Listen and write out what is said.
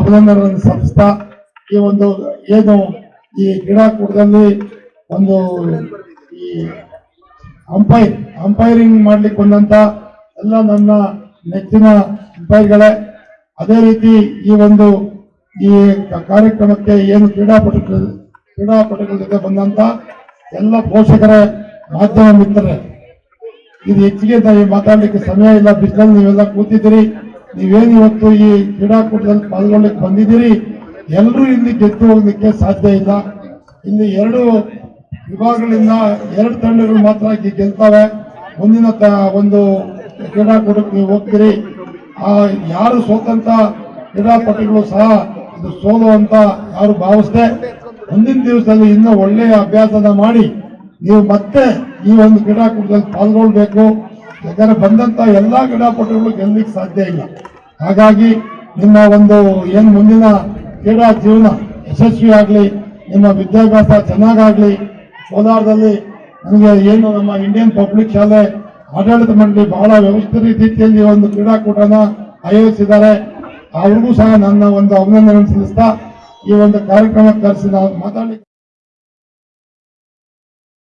ಅಭಿನಂದನೆಗಳನ್ನು ಸಂಸ್ಥಾ ಈ ಒಂದು ಏನು ಈ ಕ್ರೀಡಾಕೂಟದಲ್ಲಿ ಒಂದು ಈ ಅಂಪೈರ್ ಅಂಪೈರಿಂಗ್ ಮಾಡ್ಲಿಕ್ಕೆ ಬಂದಂತ ಎಲ್ಲ ನನ್ನ ನೆಚ್ಚಿನ ಅಂಪೈರ್ಗಳೇ ಅದೇ ರೀತಿ ಈ ಒಂದು ಈ ಕಾರ್ಯಕ್ರಮಕ್ಕೆ ಏನು ಕ್ರೀಡಾಪಟು ಕ್ರೀಡಾಪಟುಗಳ ಜೊತೆ ಬಂದಂತ ಎಲ್ಲ ಪೋಷಕರ, ಮಾಧ್ಯಮ ಮಿತ್ರರೇ, ಇದು ಹೆಚ್ಚಿಗೆ ಮಾತಾಡ್ಲಿಕ್ಕೆ ಸಮಯ ಇಲ್ಲ, ಬಿಸಿಲಲ್ಲಿ ನೀವೆಲ್ಲ ಕೂತಿದ್ದೀರಿ. ನೀವೇನು ಇವತ್ತು ಈ ಕ್ರೀಡಾಕೂಟದಲ್ಲಿ ಪಾಲ್ಗೊಳ್ಳಿಕ್ಕೆ ಬಂದಿದ್ದೀರಿ? ಎಲ್ಲರೂ ಇಲ್ಲಿ ಗೆದ್ದು ಹೋಗ್ಲಿಕ್ಕೆ ಸಾಧ್ಯ ಇಲ್ಲ. ಇಲ್ಲಿ ಎರಡು ವಿಭಾಗಗಳಿಂದ ಎರಡು ತಂಡಗಳು ಮಾತ್ರ ಗೆಲ್ತವೆ. ಮುಂದಿನ ಒಂದು ಕ್ರೀಡಾಕೂಟಕ್ಕೆ ನೀವು ಹೋಗ್ತೀರಿ. ಆ ಯಾರು ಸೋತಂತ ಕ್ರೀಡಾಪಟುಗಳು ಸಹ ಇದು ಸೋಲು ಅಂತ ಯಾರು ಭಾವಿಸ್ದೆ, ಮುಂದಿನ ದಿವಸದಲ್ಲಿ ಇನ್ನೂ ಒಳ್ಳೆಯ ಅಭ್ಯಾಸನ ಮಾಡಿ ನೀವು ಮತ್ತೆ ಈ ಒಂದು ಕ್ರೀಡಾಕೂಟದಲ್ಲಿ ಪಾಲ್ಗೊಳ್ಬೇಕು. ಯಾಕಂದ್ರೆ ಬಂದಂತ ಎಲ್ಲಾ ಕ್ರೀಡಾಪಟುಗಳು ಗೆಲ್ಲಲಿಕ್ಕೆ ಸಾಧ್ಯ ಇಲ್ಲ. ಹಾಗಾಗಿ ನಿಮ್ಮ ಒಂದು ಏನು ಮುಂದಿನ ಕ್ರೀಡಾ ಜೀವನ ಯಶಸ್ವಿ ಆಗಲಿ ನಿಮ್ಮ ವಿದ್ಯಾಭ್ಯಾಸ ಚೆನ್ನಾಗಾಗ್ಲಿ, ಕೋಲಾರದಲ್ಲಿ ನನಗೆ ಏನು ನಮ್ಮ ಇಂಡಿಯನ್ ಪಬ್ಲಿಕ್ ಶಾಲೆ, ಆಡಳಿತ ಮಂಡಳಿ ಬಹಳ ವ್ಯವಸ್ಥಿತ ರೀತಿಯಲ್ಲಿ ಒಂದು ಕ್ರೀಡಾಕೂಟನ ಆಯೋಜಿಸಿದ್ದಾರೆ. ಅವ್ರಿಗೂ ಸಹ ನನ್ನ ಒಂದು ಅಭಿನಂದನೆ ಸಲ್ಲಿಸ್ತಾ ಈ ಒಂದು ಕಾರ್ಯಕ್ರಮಕ್ಕೆ ಕರೆಸಿ ನಾವು ಮಾತಾಡಿ